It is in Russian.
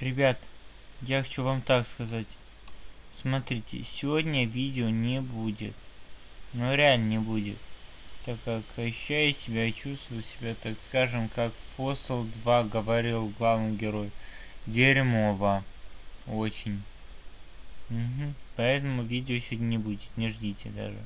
Ребят, я хочу вам так сказать. Смотрите, сегодня видео не будет. Ну реально не будет. Так как ощущаю себя и чувствую себя, так скажем, как в Postal 2 говорил главный герой. Дерьмово. Очень. Угу. Поэтому видео сегодня не будет, не ждите даже.